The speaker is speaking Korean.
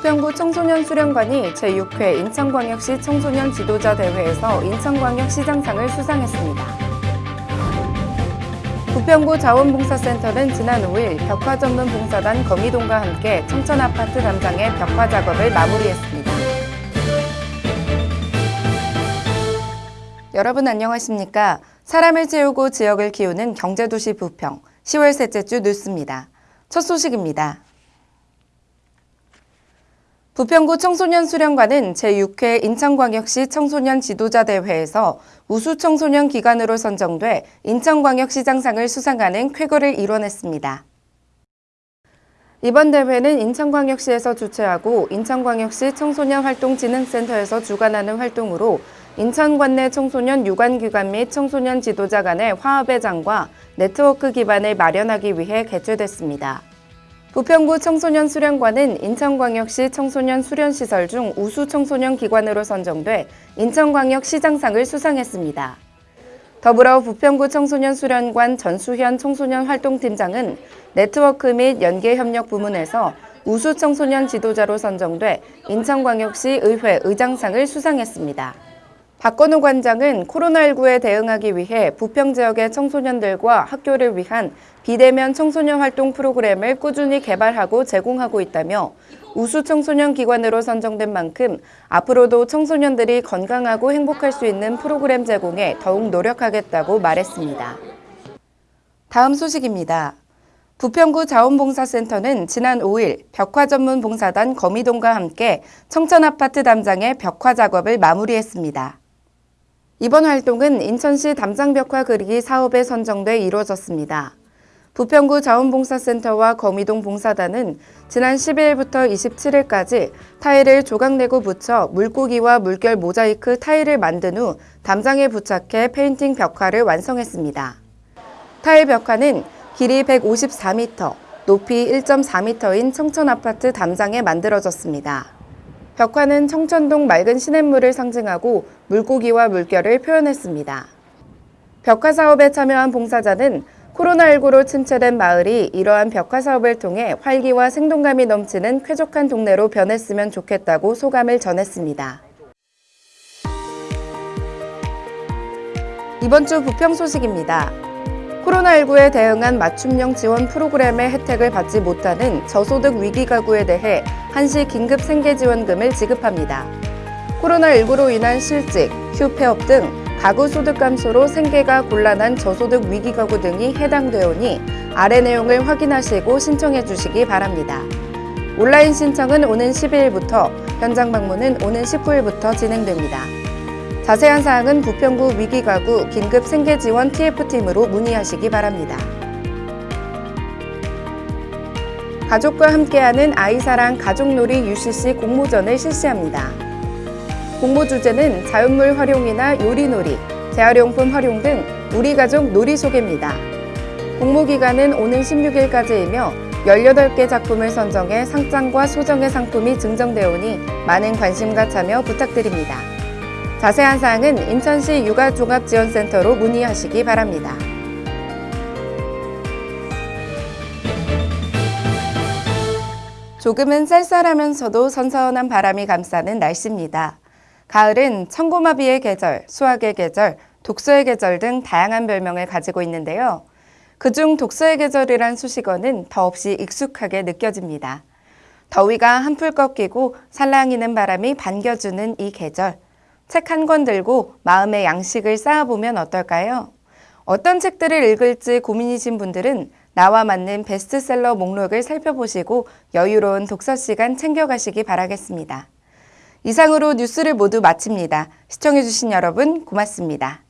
부평구 청소년 수련관이 제6회 인천광역시 청소년 지도자 대회에서 인천광역 시장상을 수상했습니다. 부평구 자원봉사센터는 지난 5일 벽화 전문 봉사단 거미동과 함께 청천아파트 담장의 벽화 작업을 마무리했습니다. 여러분 안녕하십니까? 사람을 채우고 지역을 키우는 경제도시 부평 10월 셋째 주 뉴스입니다. 첫 소식입니다. 부평구 청소년 수련관은 제6회 인천광역시 청소년 지도자 대회에서 우수 청소년 기관으로 선정돼 인천광역시장상을 수상하는 쾌거를 이뤄냈습니다. 이번 대회는 인천광역시에서 주최하고 인천광역시 청소년활동진흥센터에서 주관하는 활동으로 인천 관 내 청소년 유관기관 및 청소년 지도자 간의 화합의 장과 네트워크 기반을 마련하기 위해 개최됐습니다. 부평구 청소년 수련관은 인천광역시 청소년 수련시설 중 우수 청소년 기관으로 선정돼 인천광역시장상을 수상했습니다. 더불어 부평구 청소년 수련관 전수현 청소년 활동팀장은 네트워크 및 연계 협력 부문에서 우수 청소년 지도자로 선정돼 인천광역시 의회 의장상을 수상했습니다. 박건우 관장은 코로나19에 대응하기 위해 부평 지역의 청소년들과 학교를 위한 비대면 청소년 활동 프로그램을 꾸준히 개발하고 제공하고 있다며 우수 청소년 기관으로 선정된 만큼 앞으로도 청소년들이 건강하고 행복할 수 있는 프로그램 제공에 더욱 노력하겠다고 말했습니다. 다음 소식입니다. 부평구 자원봉사센터는 지난 5일 벽화 전문 봉사단 거미동과 함께 청천아파트 담장의 벽화 작업을 마무리했습니다. 이번 활동은 인천시 담장벽화 그리기 사업에 선정돼 이루어졌습니다. 부평구 자원봉사센터와 거미동 봉사단은 지난 12일부터 27일까지 타일을 조각내고 붙여 물고기와 물결 모자이크 타일을 만든 후 담장에 부착해 페인팅 벽화를 완성했습니다. 타일 벽화는 길이 154m, 높이 1.4m인 청천아파트 담장에 만들어졌습니다. 벽화는 청천동 맑은 시냇물을 상징하고 물고기와 물결을 표현했습니다. 벽화 사업에 참여한 봉사자는 코로나19로 침체된 마을이 이러한 벽화 사업을 통해 활기와 생동감이 넘치는 쾌적한 동네로 변했으면 좋겠다고 소감을 전했습니다. 이번 주 부평 소식입니다. 코로나19에 대응한 맞춤형 지원 프로그램의 혜택을 받지 못하는 저소득 위기 가구에 대해 한시 긴급 생계지원금을 지급합니다. 코로나19로 인한 실직, 휴폐업 등 가구 소득 감소로 생계가 곤란한 저소득 위기 가구 등이 해당되오니 아래 내용을 확인하시고 신청해 주시기 바랍니다. 온라인 신청은 오는 12일부터, 현장 방문은 오는 19일부터 진행됩니다. 자세한 사항은 부평구 위기가구 긴급 생계지원 TF팀으로 문의하시기 바랍니다. 가족과 함께하는 아이사랑 가족놀이 UCC 공모전을 실시합니다. 공모 주제는 자연물 활용이나 요리놀이, 재활용품 활용 등 우리 가족 놀이 소개입니다. 공모 기간은 오는 16일까지이며 18개 작품을 선정해 상장과 소정의 상품이 증정되오니 많은 관심과 참여 부탁드립니다. 자세한 사항은 인천시 육아종합지원센터로 문의하시기 바랍니다. 조금은 쌀쌀하면서도 선선한 바람이 감싸는 날씨입니다. 가을은 청고마비의 계절, 수학의 계절, 독서의 계절 등 다양한 별명을 가지고 있는데요. 그중 독서의 계절이란 수식어는 더없이 익숙하게 느껴집니다. 더위가 한풀 꺾이고 살랑이는 바람이 반겨주는 이 계절. 책 한 권 들고 마음의 양식을 쌓아보면 어떨까요? 어떤 책들을 읽을지 고민이신 분들은 나와 맞는 베스트셀러 목록을 살펴보시고 여유로운 독서 시간 챙겨가시기 바라겠습니다. 이상으로 뉴스를 모두 마칩니다. 시청해주신 여러분 고맙습니다.